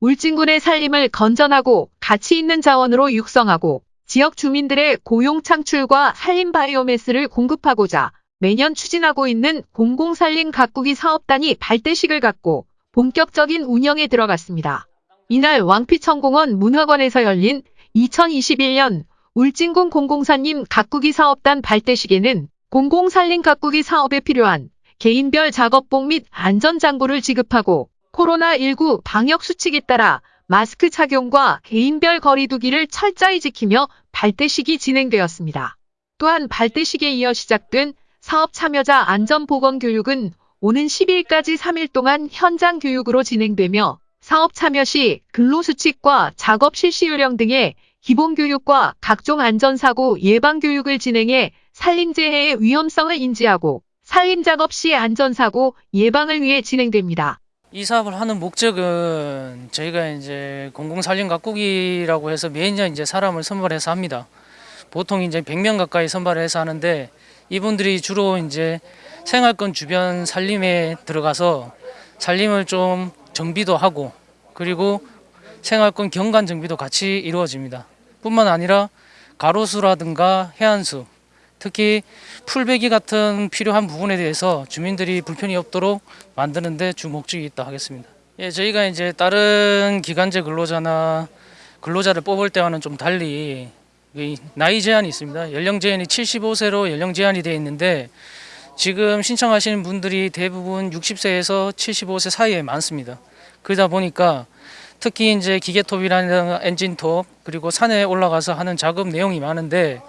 울진군의 살림을 건전하고 가치 있는 자원으로 육성하고 지역 주민들의 고용 창출과 산림 바이오매스를 공급하고자 매년 추진하고 있는 공공산림 가꾸기 사업단이 발대식을 갖고 본격적인 운영에 들어갔습니다. 이날 왕피천공원 문화관에서 열린 2021년 울진군 공공산림 가꾸기 사업단 발대식에는 공공산림 가꾸기 사업에 필요한 개인별 작업복 및 안전장구를 지급하고 코로나19 방역 수칙에 따라 마스크 착용과 개인별 거리두기를 철저히 지키며 발대식이 진행되었습니다. 또한 발대식에 이어 시작된 사업 참여자 안전보건 교육은 오는 10일까지 3일 동안 현장 교육으로 진행되며 사업 참여 시 근로수칙과 작업 실시 요령 등의 기본 교육과 각종 안전사고 예방 교육을 진행해 산림재해의 위험성을 인지하고 산림작업 시 안전사고 예방을 위해 진행됩니다. 이 사업을 하는 목적은 저희가 이제 공공산림 가꾸기라고 해서 매년 이제 사람을 선발해서 합니다. 보통 이제 100명 가까이 선발해서 하는데 이분들이 주로 이제 생활권 주변 산림에 들어가서 산림을 좀 정비도 하고 그리고 생활권 경관 정비도 같이 이루어집니다. 뿐만 아니라 가로수라든가 해안수 특히 풀베기 같은 필요한 부분에 대해서 주민들이 불편이 없도록 만드는 데 주 목적이 있다 하겠습니다. 예, 저희가 이제 다른 기간제 근로자나 근로자를 뽑을 때와는 좀 달리 이 나이 제한이 있습니다. 연령 제한이 75세로 연령 제한이 되어 있는데 지금 신청하시는 분들이 대부분 60세에서 75세 사이에 많습니다. 그러다 보니까 특히 이제 기계톱이라는 엔진톱 그리고 산에 올라가서 하는 작업 내용이 많은데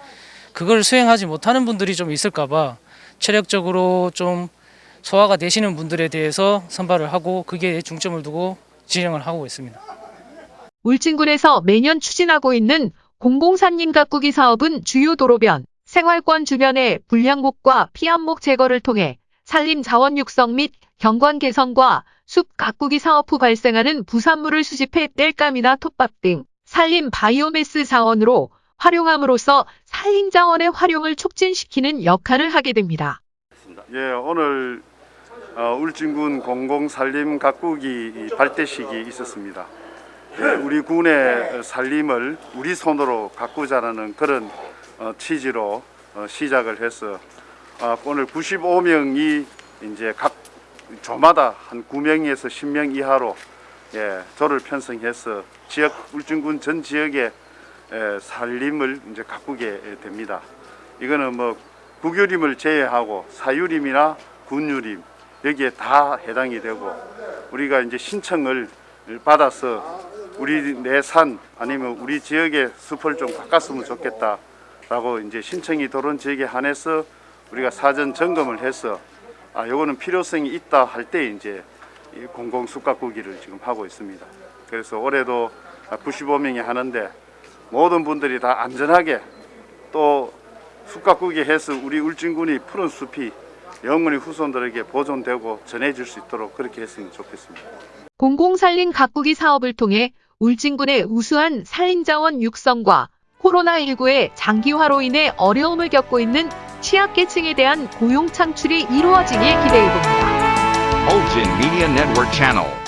그걸 수행하지 못하는 분들이 좀 있을까 봐 체력적으로 좀 소화가 되시는 분들에 대해서 선발을 하고 그게 중점을 두고 진행을 하고 있습니다. 울진군에서 매년 추진하고 있는 공공산림 가꾸기 사업은 주요 도로변, 생활권 주변의 불량목과 피암목 제거를 통해 산림 자원 육성 및 경관 개선과 숲 가꾸기 사업 후 발생하는 부산물을 수집해 땔감이나 톱밥 등 산림 바이오매스 자원으로 활용함으로써 산림 자원의 활용을 촉진시키는 역할을 하게 됩니다. 예, 오늘 어, 울진군 공공산림 가꾸기 발대식이 있었습니다. 예, 우리 군의 산림을 우리 손으로 가꾸자라는 그런 어, 취지로 어, 시작을 해서 어, 오늘 95명이 이제 각 조마다 한 9명에서 10명 이하로 예, 조를 편성해서 지역 울진군 전 지역의 에, 산림을 이제 가꾸게 됩니다. 이거는 뭐 국유림을 제외하고 사유림이나 군유림 여기에 다 해당이 되고 우리가 이제 신청을 받아서 우리 내산 아니면 우리 지역의 숲을 좀 바꿨으면 좋겠다 라고 이제 신청이 들어온 지역에 한해서 우리가 사전 점검을 해서 아 요거는 필요성이 있다 할 때 이제 이 공공 숲 가꾸기를 지금 하고 있습니다. 그래서 올해도 95명이 하는데 모든 분들이 다 안전하게 또 숲가꾸기 해서 우리 울진군이 푸른 숲이 영원히 후손들에게 보존되고 전해질 수 있도록 그렇게 했으면 좋겠습니다. 공공산림 가꾸기 사업을 통해 울진군의 우수한 산림자원 육성과 코로나19의 장기화로 인해 어려움을 겪고 있는 취약계층에 대한 고용 창출이 이루어지길 기대해봅니다. Ulgin Media Network Channel.